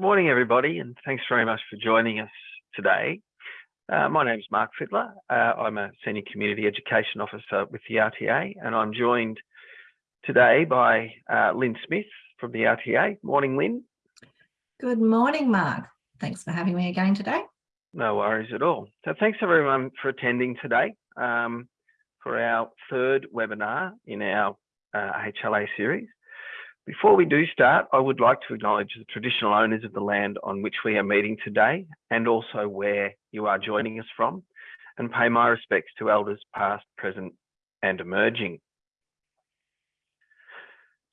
Good morning, everybody, and thanks very much for joining us today. Uh, my name is Mark Fiddler. Uh, I'm a Senior Community Education Officer with the RTA, and I'm joined today by uh, Lynn Smith from the RTA. Morning, Lynn. Good morning, Mark. Thanks for having me again today. No worries at all. So thanks everyone for attending today um, for our third webinar in our HLA uh, series. Before we do start, I would like to acknowledge the traditional owners of the land on which we are meeting today and also where you are joining us from and pay my respects to elders past, present and emerging.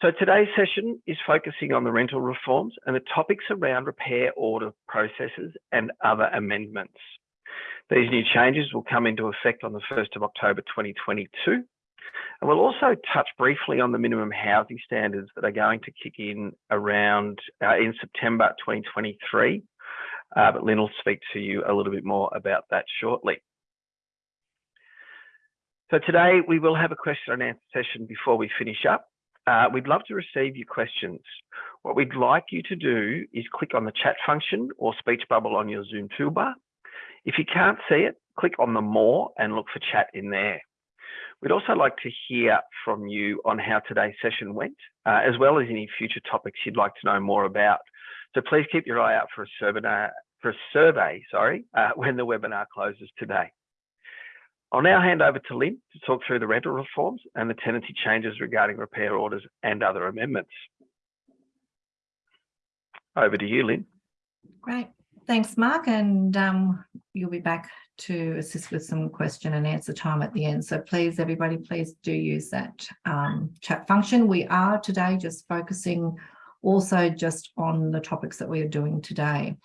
So today's session is focusing on the rental reforms and the topics around repair order processes and other amendments. These new changes will come into effect on the 1st of October 2022 and we'll also touch briefly on the minimum housing standards that are going to kick in around uh, in September 2023. Uh, but Lynn will speak to you a little bit more about that shortly. So today we will have a question and answer session before we finish up. Uh, we'd love to receive your questions. What we'd like you to do is click on the chat function or speech bubble on your Zoom toolbar. If you can't see it, click on the more and look for chat in there. We'd also like to hear from you on how today's session went, uh, as well as any future topics you'd like to know more about. So please keep your eye out for a survey, for a survey sorry, uh, when the webinar closes today. I'll now hand over to Lynn to talk through the rental reforms and the tenancy changes regarding repair orders and other amendments. Over to you, Lynn. Great. Thanks, Mark. And um, you'll be back to assist with some question and answer time at the end. So please, everybody, please do use that um, chat function. We are today just focusing also just on the topics that we are doing today.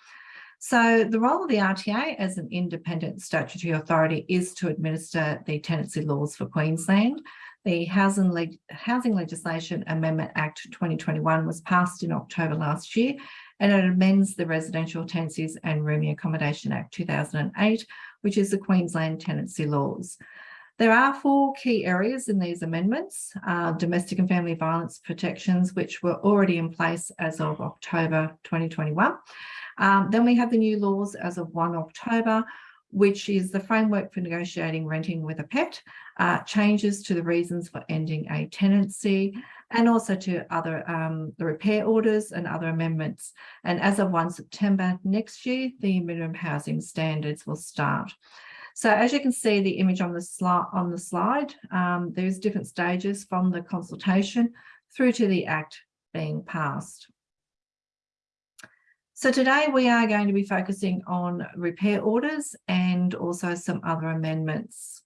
So the role of the RTA as an independent statutory authority is to administer the tenancy laws for Queensland. The Housing, Housing Legislation Amendment Act 2021 was passed in October last year and it amends the Residential Tenancies and Rooming Accommodation Act 2008 which is the Queensland tenancy laws. There are four key areas in these amendments, uh, domestic and family violence protections, which were already in place as of October 2021. Um, then we have the new laws as of 1 October, which is the framework for negotiating renting with a pet, uh, changes to the reasons for ending a tenancy, and also to other um, the repair orders and other amendments. And as of 1 September next year, the minimum housing standards will start. So as you can see the image on the slide on the slide, um, there's different stages from the consultation through to the act being passed. So today we are going to be focusing on repair orders and also some other amendments.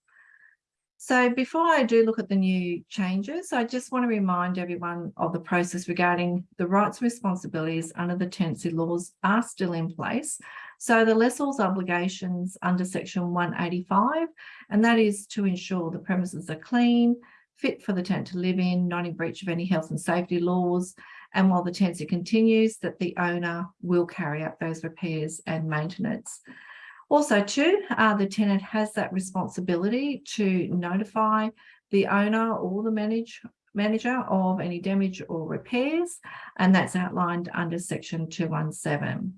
So before I do look at the new changes, I just want to remind everyone of the process regarding the rights and responsibilities under the tenancy laws are still in place. So the lessor's obligations under section 185, and that is to ensure the premises are clean, fit for the tenant to live in, not in breach of any health and safety laws, and while the tenancy continues, that the owner will carry out those repairs and maintenance. Also too, uh, the tenant has that responsibility to notify the owner or the manage, manager of any damage or repairs, and that's outlined under section 217.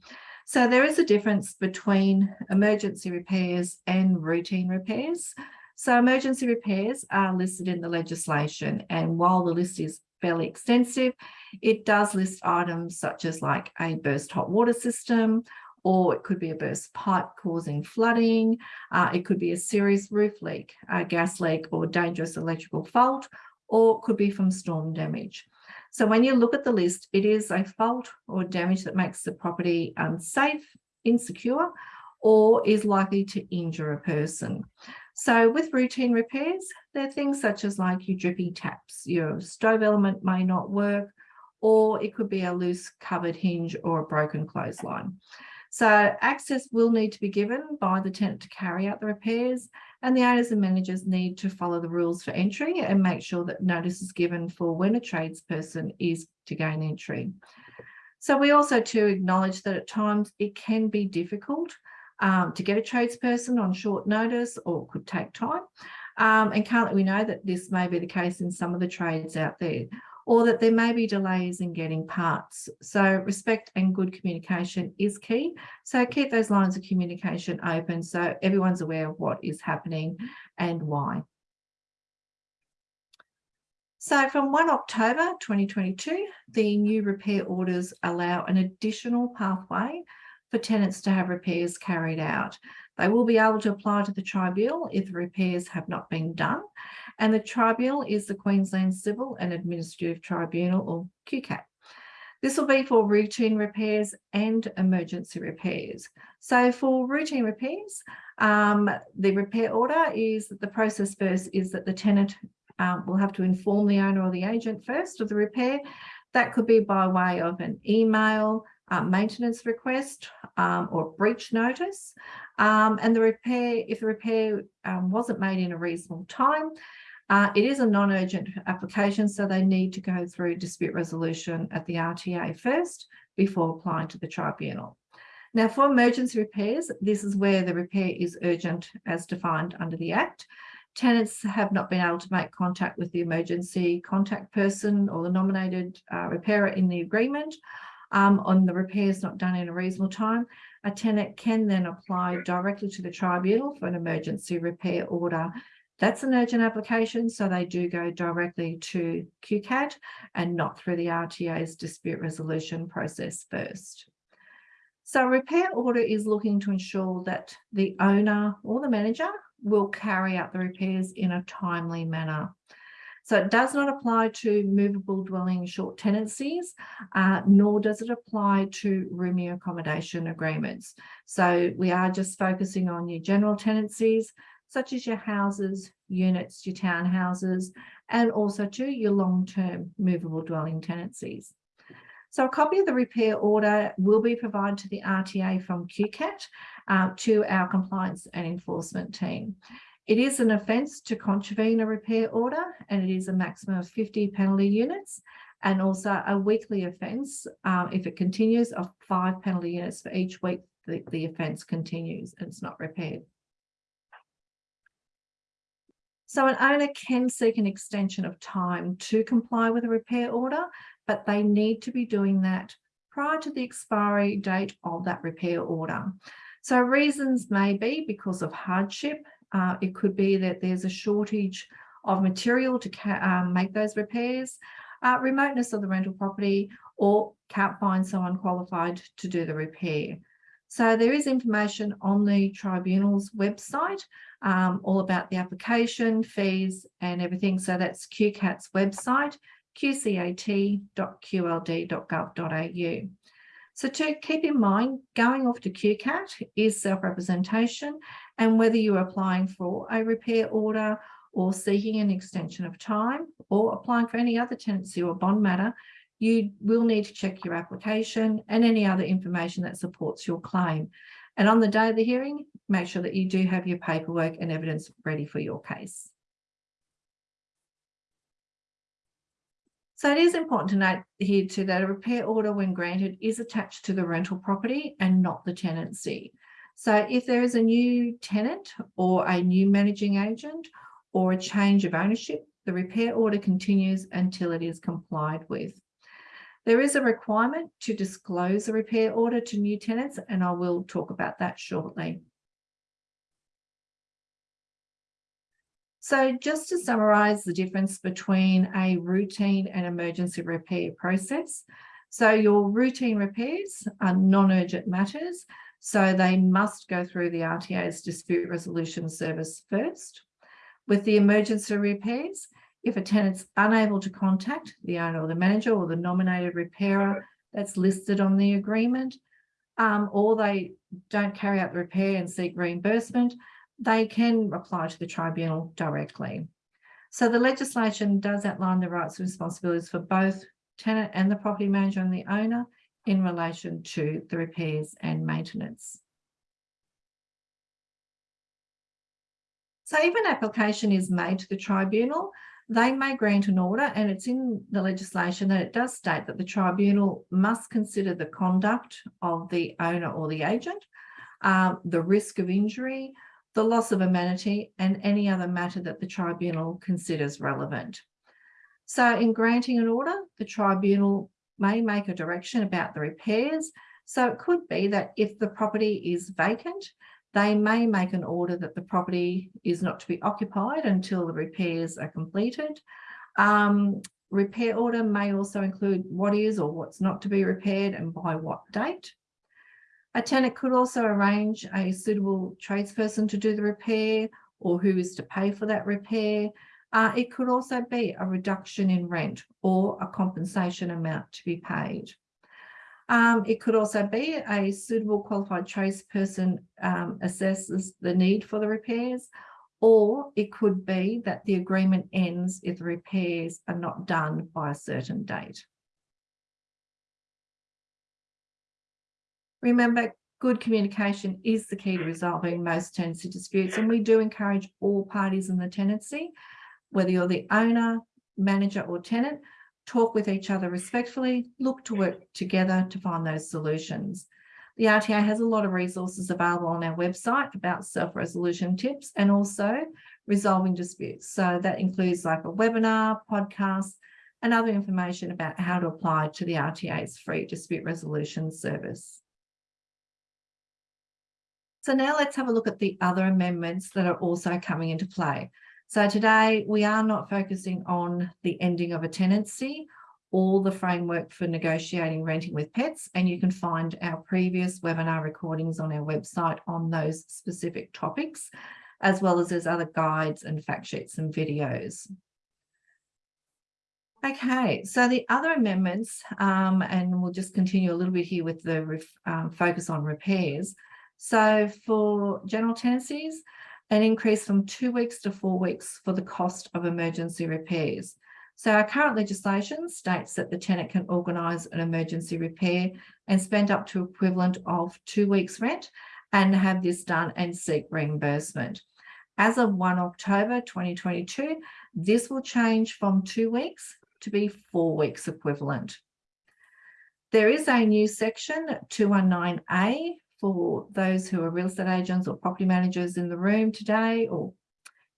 So there is a difference between emergency repairs and routine repairs. So emergency repairs are listed in the legislation, and while the list is fairly extensive, it does list items such as like a burst hot water system or it could be a burst pipe causing flooding. Uh, it could be a serious roof leak, a gas leak or dangerous electrical fault, or it could be from storm damage. So when you look at the list, it is a fault or damage that makes the property unsafe, insecure, or is likely to injure a person. So with routine repairs, there are things such as like your drippy taps, your stove element may not work, or it could be a loose covered hinge or a broken clothesline. So access will need to be given by the tenant to carry out the repairs and the owners and managers need to follow the rules for entry and make sure that notice is given for when a tradesperson is to gain entry. So we also to acknowledge that at times it can be difficult um, to get a tradesperson on short notice or could take time. Um, and currently we know that this may be the case in some of the trades out there. or that there may be delays in getting parts. So respect and good communication is key. So keep those lines of communication open so everyone's aware of what is happening and why. So from 1 October 2022, the new repair orders allow an additional pathway for tenants to have repairs carried out. They will be able to apply to the tribunal if repairs have not been done. And the tribunal is the Queensland Civil and Administrative Tribunal or QCAT. This will be for routine repairs and emergency repairs. So for routine repairs, um, the repair order is the process first is that the tenant um, will have to inform the owner or the agent first of the repair. That could be by way of an email, uh, maintenance request um, or breach notice. Um, and the repair, if the repair um, wasn't made in a reasonable time, uh, it is a non-urgent application, so they need to go through dispute resolution at the RTA first before applying to the tribunal. Now for emergency repairs, this is where the repair is urgent as defined under the Act. Tenants have not been able to make contact with the emergency contact person or the nominated uh, repairer in the agreement um, on the repairs not done in a reasonable time. A tenant can then apply directly to the tribunal for an emergency repair order. That's an urgent application, so they do go directly to QCAT and not through the RTA's dispute resolution process first. So repair order is looking to ensure that the owner or the manager will carry out the repairs in a timely manner. So it does not apply to movable dwelling short tenancies, uh, nor does it apply to rooming accommodation agreements. So we are just focusing on your general tenancies, such as your houses, units, your townhouses, and also to your long-term movable dwelling tenancies. So a copy of the repair order will be provided to the RTA from QCAT uh, to our compliance and enforcement team. It is an offence to contravene a repair order and it is a maximum of 50 penalty units and also a weekly offence um, if it continues of five penalty units for each week the, the offence continues and it's not repaired. So an owner can seek an extension of time to comply with a repair order but they need to be doing that prior to the expiry date of that repair order. So reasons may be because of hardship. Uh, it could be that there's a shortage of material to um, make those repairs, uh, remoteness of the rental property, or can't find someone qualified to do the repair. So there is information on the tribunal's website, um, all about the application, fees and everything. So that's QCAT's website qcat.qld.gov.au. So to keep in mind, going off to QCAT is self-representation and whether you're applying for a repair order or seeking an extension of time or applying for any other tenancy or bond matter, you will need to check your application and any other information that supports your claim. And on the day of the hearing, make sure that you do have your paperwork and evidence ready for your case. So it is important to note here too that a repair order when granted is attached to the rental property and not the tenancy. So if there is a new tenant or a new managing agent or a change of ownership, the repair order continues until it is complied with. There is a requirement to disclose a repair order to new tenants and I will talk about that shortly. So just to summarise the difference between a routine and emergency repair process. So your routine repairs are non-urgent matters, so they must go through the RTA's dispute resolution service first. With the emergency repairs, if a tenant's unable to contact the owner or the manager or the nominated repairer that's listed on the agreement, um, or they don't carry out the repair and seek reimbursement, they can apply to the tribunal directly. So the legislation does outline the rights and responsibilities for both tenant and the property manager and the owner in relation to the repairs and maintenance. So if an application is made to the tribunal, they may grant an order and it's in the legislation that it does state that the tribunal must consider the conduct of the owner or the agent, um, the risk of injury, the loss of amenity and any other matter that the tribunal considers relevant. So in granting an order, the tribunal may make a direction about the repairs. So it could be that if the property is vacant, they may make an order that the property is not to be occupied until the repairs are completed. Um, repair order may also include what is or what's not to be repaired and by what date. A tenant could also arrange a suitable tradesperson to do the repair or who is to pay for that repair. Uh, it could also be a reduction in rent or a compensation amount to be paid. Um, it could also be a suitable qualified tradesperson um, assesses the need for the repairs, or it could be that the agreement ends if the repairs are not done by a certain date. Remember, good communication is the key to resolving most tenancy disputes, and we do encourage all parties in the tenancy, whether you're the owner, manager or tenant, talk with each other respectfully, look to work together to find those solutions. The RTA has a lot of resources available on our website about self-resolution tips and also resolving disputes. So that includes like a webinar, podcast, and other information about how to apply to the RTA's free dispute resolution service. So now let's have a look at the other amendments that are also coming into play. So today we are not focusing on the ending of a tenancy or the framework for negotiating renting with pets. And you can find our previous webinar recordings on our website on those specific topics, as well as there's other guides and fact sheets and videos. Okay, so the other amendments, um, and we'll just continue a little bit here with the um, focus on repairs. So for general tenancies, an increase from two weeks to four weeks for the cost of emergency repairs. So our current legislation states that the tenant can organise an emergency repair and spend up to equivalent of two weeks rent and have this done and seek reimbursement. As of 1 October 2022, this will change from two weeks to be four weeks equivalent. There is a new section 219A for those who are real estate agents or property managers in the room today or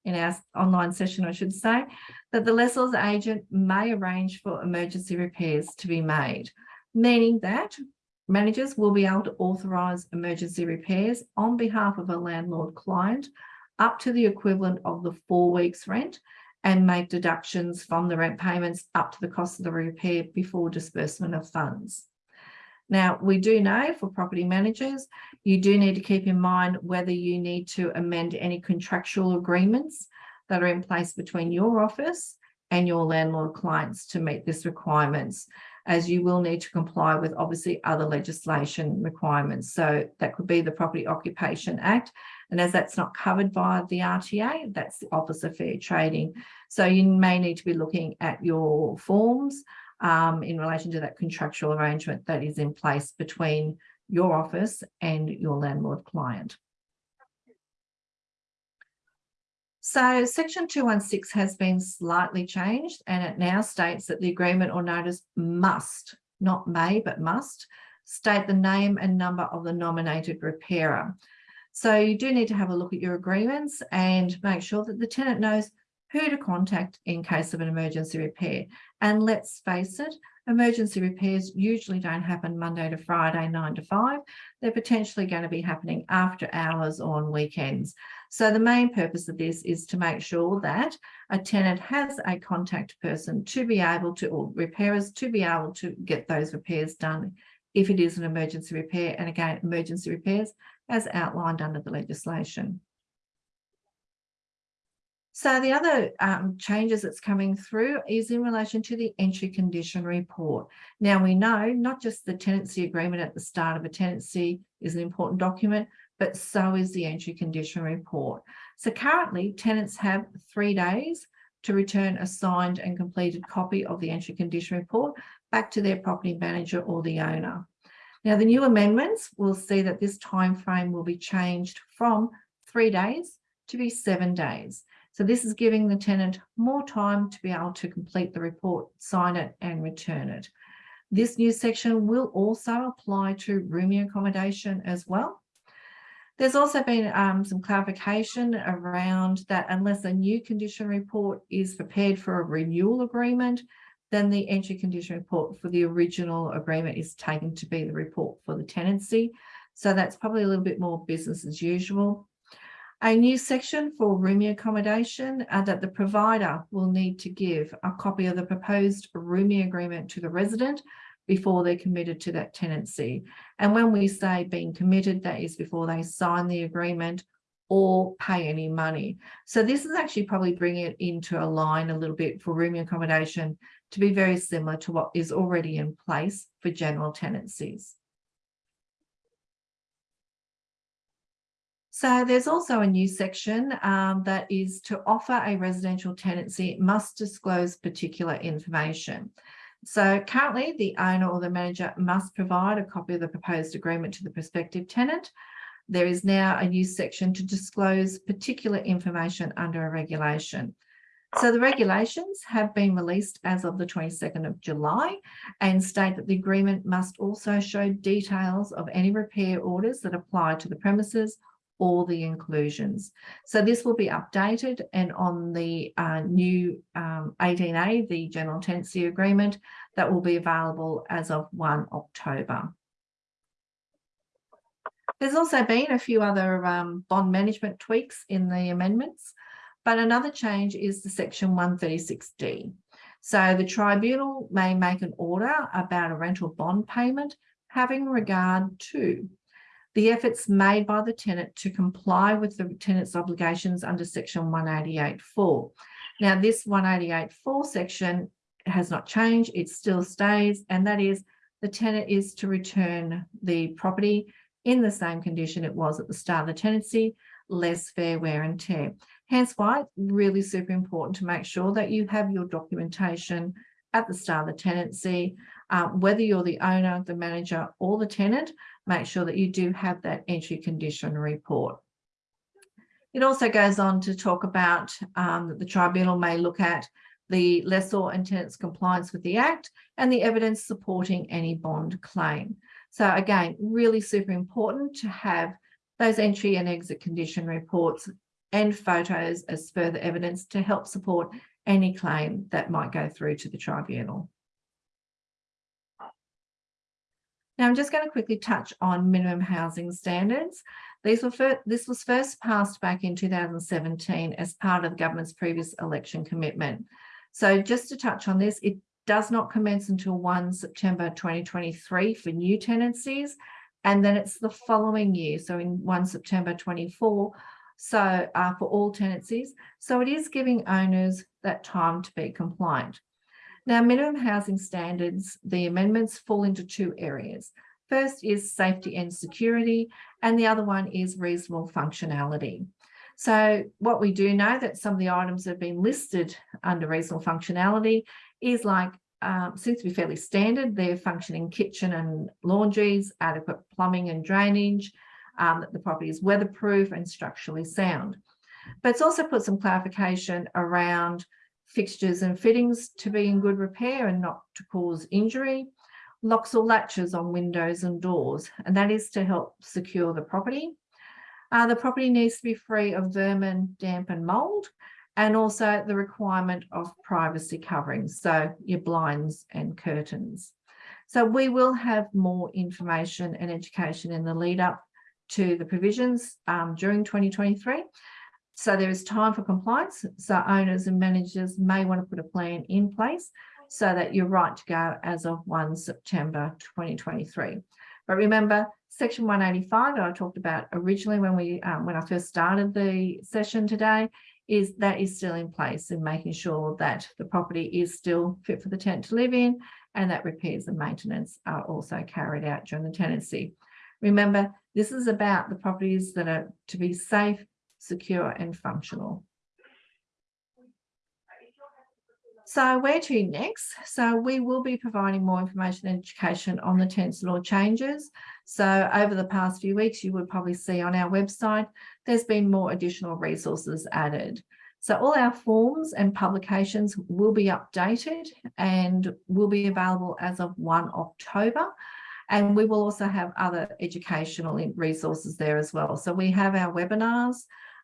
in our online session, I should say, that the lessor's agent may arrange for emergency repairs to be made, meaning that managers will be able to authorise emergency repairs on behalf of a landlord client up to the equivalent of the four weeks rent and make deductions from the rent payments up to the cost of the repair before disbursement of funds. Now, we do know for property managers, you do need to keep in mind whether you need to amend any contractual agreements that are in place between your office and your landlord clients to meet this requirements, as you will need to comply with obviously other legislation requirements. So that could be the Property Occupation Act. And as that's not covered by the RTA, that's the Office of Fair Trading. So you may need to be looking at your forms um, in relation to that contractual arrangement that is in place between your office and your landlord client. So section 216 has been slightly changed and it now states that the agreement or notice must, not may, but must, state the name and number of the nominated repairer. So you do need to have a look at your agreements and make sure that the tenant knows who to contact in case of an emergency repair. And let's face it, emergency repairs usually don't happen Monday to Friday, nine to five. They're potentially going to be happening after hours or on weekends. So the main purpose of this is to make sure that a tenant has a contact person to be able to, or repairers to be able to get those repairs done if it is an emergency repair. And again, emergency repairs as outlined under the legislation. So the other um, changes that's coming through is in relation to the entry condition report. Now we know not just the tenancy agreement at the start of a tenancy is an important document, but so is the entry condition report. So currently tenants have three days to return a signed and completed copy of the entry condition report back to their property manager or the owner. Now the new amendments will see that this time frame will be changed from three days to be seven days. So this is giving the tenant more time to be able to complete the report, sign it and return it. This new section will also apply to rooming accommodation as well. There's also been um, some clarification around that unless a new condition report is prepared for a renewal agreement, then the entry condition report for the original agreement is taken to be the report for the tenancy. So that's probably a little bit more business as usual. A new section for rooming accommodation uh, that the provider will need to give a copy of the proposed rooming agreement to the resident before they're committed to that tenancy. And when we say being committed, that is before they sign the agreement or pay any money. So this is actually probably bringing it into a line a little bit for rooming accommodation to be very similar to what is already in place for general tenancies. So there's also a new section um, that is to offer a residential tenancy must disclose particular information. So currently the owner or the manager must provide a copy of the proposed agreement to the prospective tenant. There is now a new section to disclose particular information under a regulation. So the regulations have been released as of the 22nd of July and state that the agreement must also show details of any repair orders that apply to the premises or the inclusions. So this will be updated and on the uh, new um, 18A, the general tenancy agreement, that will be available as of 1 October. There's also been a few other um, bond management tweaks in the amendments. But another change is the section 136D. So the tribunal may make an order about a rental bond payment having regard to the efforts made by the tenant to comply with the tenant's obligations under section 188.4. Now this 188.4 section has not changed, it still stays, and that is the tenant is to return the property in the same condition it was at the start of the tenancy, less fair wear and tear. Hence why it's really super important to make sure that you have your documentation at the start of the tenancy, uh, whether you're the owner, the manager or the tenant, make sure that you do have that entry condition report. It also goes on to talk about um, that the tribunal may look at the lessor and tenant's compliance with the Act and the evidence supporting any bond claim. So again, really super important to have those entry and exit condition reports and photos as further evidence to help support any claim that might go through to the tribunal. Now I'm just going to quickly touch on minimum housing standards. These were this was first passed back in 2017 as part of the government's previous election commitment. So just to touch on this, it does not commence until 1 September 2023 for new tenancies, and then it's the following year, so in 1 September 24 so uh, for all tenancies. So it is giving owners that time to be compliant. Now, minimum housing standards, the amendments fall into two areas. First is safety and security, and the other one is reasonable functionality. So what we do know that some of the items that have been listed under reasonable functionality is like, um, seems to be fairly standard. They're functioning kitchen and laundries, adequate plumbing and drainage, um, that the property is weatherproof and structurally sound. But it's also put some clarification around fixtures and fittings to be in good repair and not to cause injury, locks or latches on windows and doors, and that is to help secure the property. Uh, the property needs to be free of vermin, damp and mould, and also the requirement of privacy coverings, so your blinds and curtains. So we will have more information and education in the lead up to the provisions um, during 2023. So there is time for compliance. So owners and managers may want to put a plan in place so that you're right to go as of 1 September 2023. But remember, section 185 that I talked about originally when we um, when I first started the session today is that is still in place and making sure that the property is still fit for the tenant to live in and that repairs and maintenance are also carried out during the tenancy. Remember, this is about the properties that are to be safe, secure and functional. So where to next? So we will be providing more information and education on the tenancy law changes. So over the past few weeks, you would probably see on our website, there's been more additional resources added. So all our forms and publications will be updated and will be available as of 1 October. And we will also have other educational resources there as well. So we have our webinars,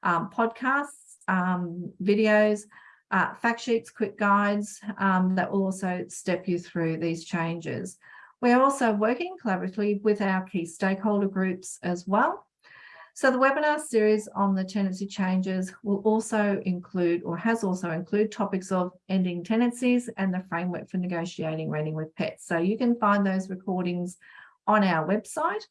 um, podcasts, um, videos, uh, fact sheets, quick guides um, that will also step you through these changes. We're also working collaboratively with our key stakeholder groups as well. So the webinar series on the tenancy changes will also include or has also include topics of ending tenancies and the framework for negotiating renting with pets. So you can find those recordings on our website.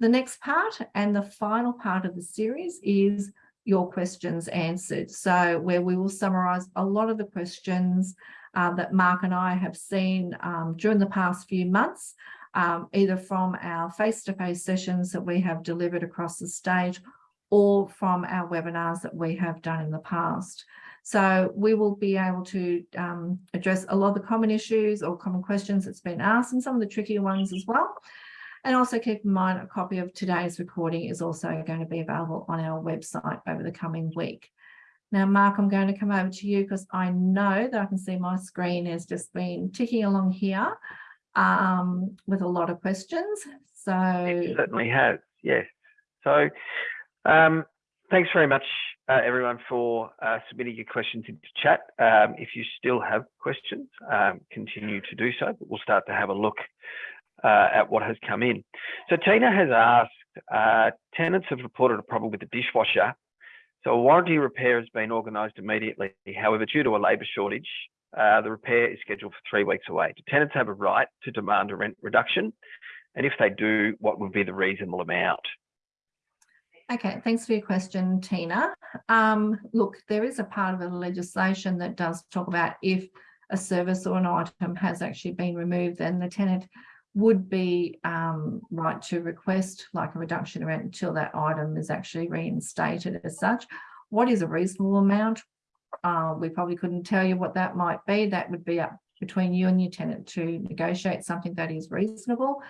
The next part and the final part of the series is your questions answered. So where we will summarize a lot of the questions uh, that Mark and I have seen um, during the past few months, um, either from our face-to-face -face sessions that we have delivered across the state or from our webinars that we have done in the past. So we will be able to um, address a lot of the common issues or common questions that's been asked and some of the trickier ones as well. And also keep in mind a copy of today's recording is also going to be available on our website over the coming week. Now, Mark, I'm going to come over to you because I know that I can see my screen has just been ticking along here um, with a lot of questions. So it certainly has, yes. So um, thanks very much, uh, everyone, for uh, submitting your questions into chat. Um, if you still have questions, um, continue to do so, but we'll start to have a look uh, at what has come in. So Tina has asked, uh, tenants have reported a problem with the dishwasher. So a warranty repair has been organised immediately. However, due to a labour shortage, uh, the repair is scheduled for three weeks away. Do tenants have a right to demand a rent reduction? And if they do, what would be the reasonable amount? Okay, thanks for your question, Tina. Um, look, there is a part of the legislation that does talk about if a service or an item has actually been removed, then the tenant would be um, right to request like a reduction in rent until that item is actually reinstated as such. What is a reasonable amount? Uh, we probably couldn't tell you what that might be. That would be up between you and your tenant to negotiate something that is reasonable.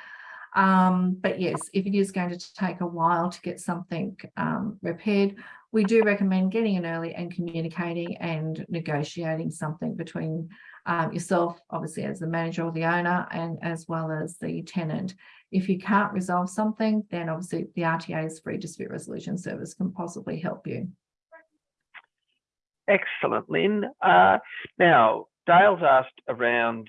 Um, but yes, if it is going to take a while to get something um, repaired, we do recommend getting in early and communicating and negotiating something between um, yourself, obviously as the manager or the owner, and as well as the tenant. If you can't resolve something, then obviously the RTA's free dispute resolution service can possibly help you. Excellent, Lynn. Uh, now, Dale's asked around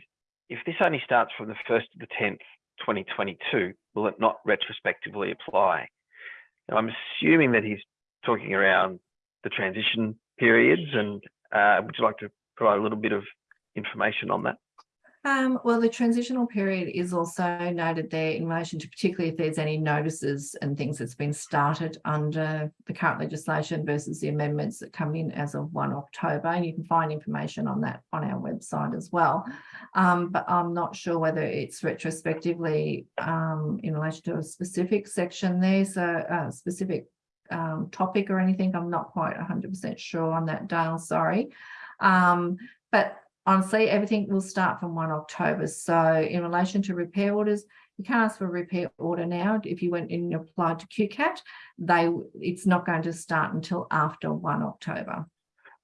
if this only starts from the 1st to the 10th, 2022, will it not retrospectively apply? Now, I'm assuming that he's talking around the transition periods and uh, would you like to provide a little bit of information on that? Um, well, the transitional period is also noted there in relation to particularly if there's any notices and things that's been started under the current legislation versus the amendments that come in as of 1 October. And you can find information on that on our website as well. Um, but I'm not sure whether it's retrospectively um, in relation to a specific section there, so a specific um, topic or anything. I'm not quite 100% sure on that, Dale, sorry. Um, but honestly, everything will start from 1 October. So in relation to repair orders, you can't ask for a repair order now. If you went in and applied to QCAT, they it's not going to start until after 1 October.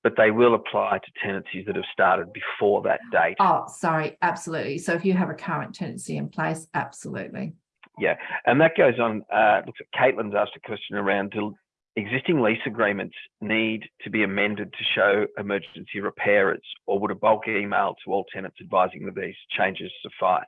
But they will apply to tenancies that have started before that date. Oh, sorry, absolutely. So if you have a current tenancy in place, absolutely. Yeah, and that goes on. Uh, looks at Caitlin's asked a question around existing lease agreements need to be amended to show emergency repairers, or would a bulk email to all tenants advising that these changes suffice?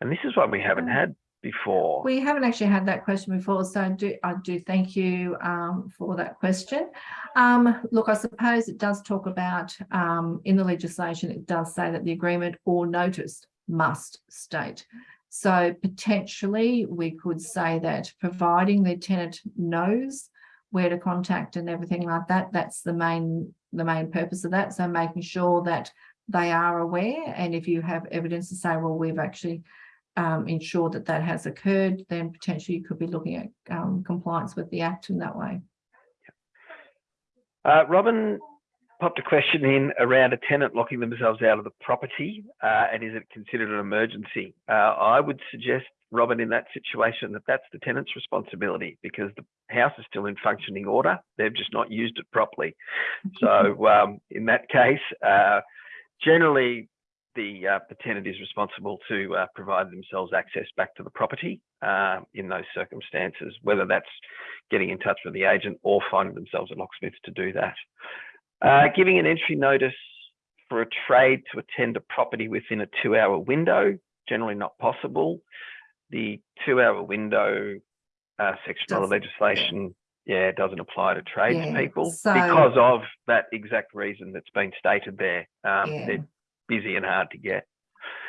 And this is what we haven't had before. We haven't actually had that question before, so I do, I do thank you um, for that question. Um, look, I suppose it does talk about um, in the legislation, it does say that the agreement or notice must state so potentially we could say that providing the tenant knows where to contact and everything like that, that's the main the main purpose of that. So making sure that they are aware and if you have evidence to say, well, we've actually um, ensured that that has occurred, then potentially you could be looking at um, compliance with the Act in that way. Uh, Robin popped a question in around a tenant locking themselves out of the property uh, and is it considered an emergency? Uh, I would suggest, Robin, in that situation, that that's the tenant's responsibility because the house is still in functioning order. They've just not used it properly. So um, in that case, uh, generally the uh, the tenant is responsible to uh, provide themselves access back to the property uh, in those circumstances, whether that's getting in touch with the agent or finding themselves a locksmith to do that. Uh, giving an entry notice for a trade to attend a property within a two-hour window, generally not possible. The two-hour window uh, section of the legislation, yeah, doesn't apply to tradespeople so- because of that exact reason that's been stated there. Um, Yeah. They're busy and hard to get.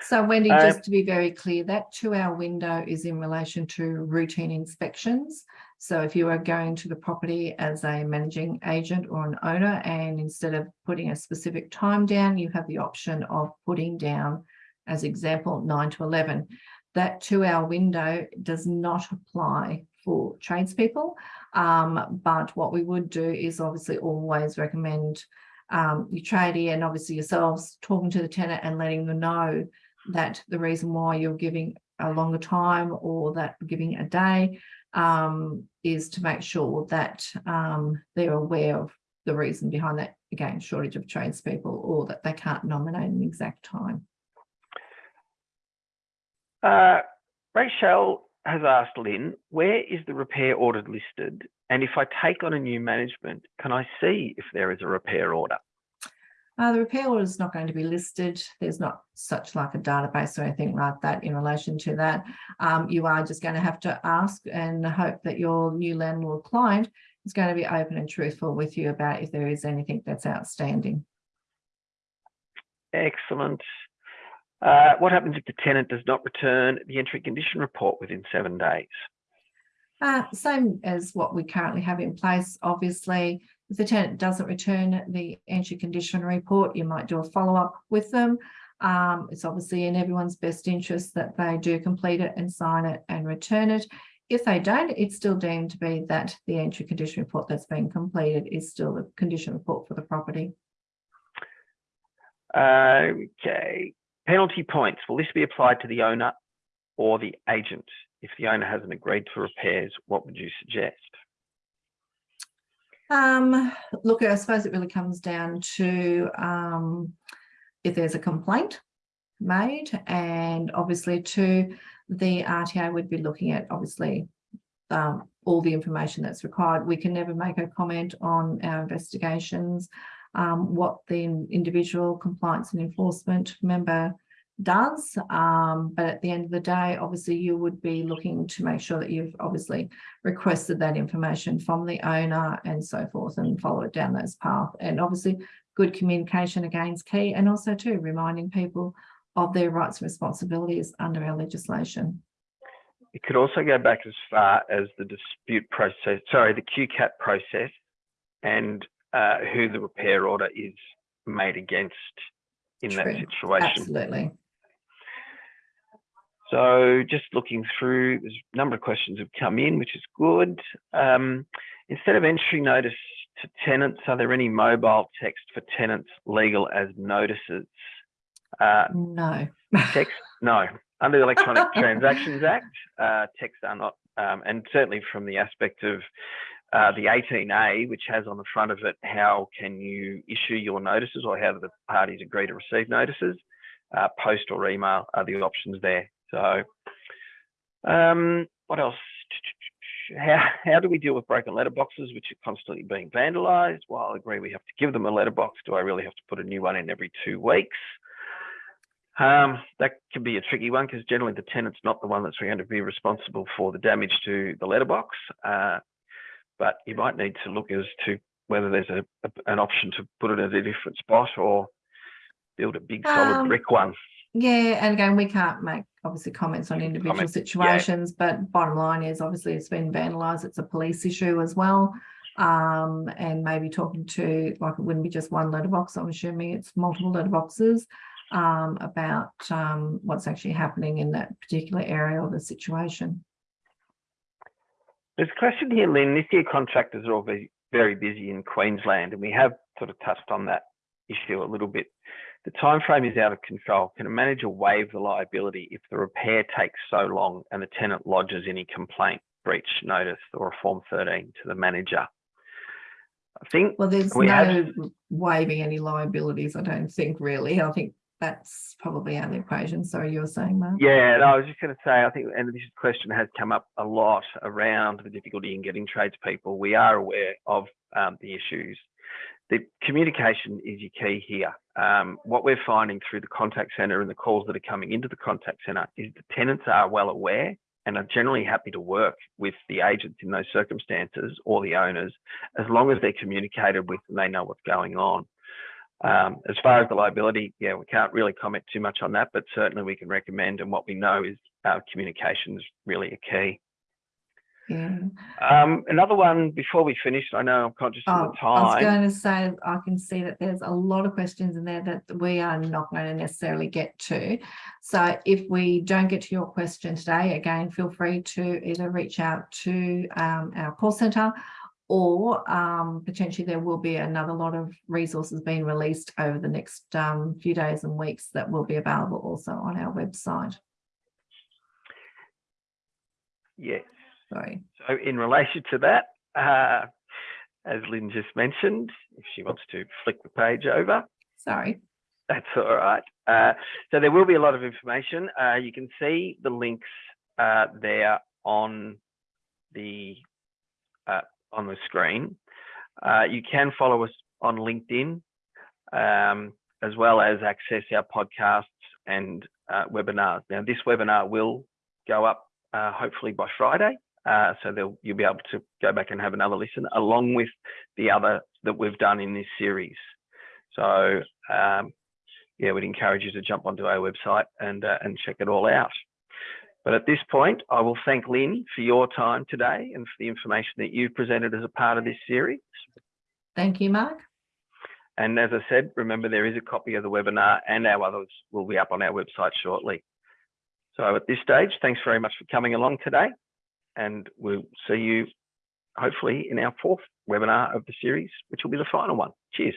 So Wendy, Uh, just to be very clear, that two-hour window is in relation to routine inspections. So if you are going to the property as a managing agent or an owner, and instead of putting a specific time down, you have the option of putting down, as example, nine to eleven. That two-hour window does not apply for tradespeople. Um, but what we would do is obviously always recommend um, your tradie and obviously yourselves talking to the tenant and letting them know that the reason why you're giving a longer time or that giving a day um, is to make sure that um, they're aware of the reason behind that, again, shortage of tradespeople or that they can't nominate an exact time. Uh, Rachel has asked Lynn, where is the repair order listed? And if I take on a new management, can I see if there is a repair order? Uh, the repair order is not going to be listed. There's not such like a database or anything like that in relation to that. Um, you are just going to have to ask and hope that your new landlord client is going to be open and truthful with you about if there is anything that's outstanding. Excellent. Uh, what happens if the tenant does not return the entry condition report within seven days? Uh, same as what we currently have in place, obviously. If the tenant doesn't return the entry condition report, you might do a follow-up with them. Um, it's obviously in everyone's best interest that they do complete it and sign it and return it. If they don't, it's still deemed to be that the entry condition report that's been completed is still the condition report for the property. Okay. Penalty points. Will this be applied to the owner or the agent? If the owner hasn't agreed to repairs, what would you suggest? Um, look, I suppose it really comes down to um, if there's a complaint made and obviously to the RTA we'd be looking at obviously um, all the information that's required. We can never make a comment on our investigations, um, what the individual compliance and enforcement member does. Um, but at the end of the day, obviously you would be looking to make sure that you've obviously requested that information from the owner and so forth and follow it down those path. And obviously good communication again is key and also too reminding people of their rights and responsibilities under our legislation. It could also go back as far as the dispute process, sorry, the QCAT process and uh, who the repair order is made against in that situation. Absolutely. So just looking through, there's a number of questions have come in, which is good. Um, instead of entry notice to tenants, are there any mobile text for tenants legal as notices? Uh, No. text, no. Under the Electronic Transactions Act, uh, text are not, um, and certainly from the aspect of uh, the 18A, which has on the front of it how can you issue your notices or how do the parties agree to receive notices, uh, post or email are the options there. So, um, what else? How, how do we deal with broken letterboxes, which are constantly being vandalised? Well, I agree we have to give them a letterbox. Do I really have to put a new one in every two weeks? Um, that can be a tricky one because generally the tenant's not the one that's going to be responsible for the damage to the letterbox. Uh, but you might need to look as to whether there's a, a- an option to put it at a different spot or build a big solid Um, brick one. Yeah, and again, we can't make obviously comments on individual Comment, yeah. situations, but bottom line is obviously it's been vandalised. It's a police issue as well. Um, and maybe talking to, like, it wouldn't be just one letterbox. I'm assuming it's multiple letterboxes um, about um, what's actually happening in that particular area or the situation. There's a question here, Lynn. This year contractors are all very, very busy in Queensland, and we have sort of touched on that issue a little bit. The time frame is out of control. Can a manager waive the liability if the repair takes so long and the tenant lodges any complaint, breach notice, or a Form 13 to the manager? I think Well, there's We no have- waiving any liabilities, I don't think really. I think that's probably out of the equation. Sorry, you were saying, Mark? Yeah, no, I was just going to say, I think, and this question has come up a lot around the difficulty in getting tradespeople. We are aware of um, the issues. The communication is your key here. Um, what we're finding through the contact centre and the calls that are coming into the contact centre is the tenants are well aware and are generally happy to work with the agents in those circumstances or the owners as long as they're communicated with and they know what's going on. Um, as far as the liability, yeah, we can't really comment too much on that, but certainly we can recommend. And what we know is uh, communication is really a key. Yeah. Um, another one before we finish, I know I'm conscious Oh, of the I was going to say, I can see that there's a lot of questions in there that we are not going to necessarily get to. So if we don't get to your question today, again, feel free to either reach out to um, our call centre or um, potentially there will be another lot of resources being released over the next um, few days and weeks that will be available also on our website. Yes. Sorry. So in relation to that, uh, as Lynn just mentioned, if she wants to flick the page over, Sorry. That's all right. Uh, so there will be a lot of information. Uh, you can see the links uh, there on the uh, on the screen. Uh, you can follow us on LinkedIn, um, as well as access our podcasts and uh, webinars. Now, this webinar will go up uh, hopefully by Friday, uh, so you'll be able to go back and have another listen, along with the other that we've done in this series. So um, yeah, we'd encourage you to jump onto our website and uh, and check it all out. But at this point, I will thank Lynn for your time today and for the information that you've presented as a part of this series. Thank you, Mark. And as I said, remember there is a copy of the webinar and our others will be up on our website shortly. So at this stage, thanks very much for coming along today and we'll see you hopefully in our fourth webinar of the series, which will be the final one. Cheers.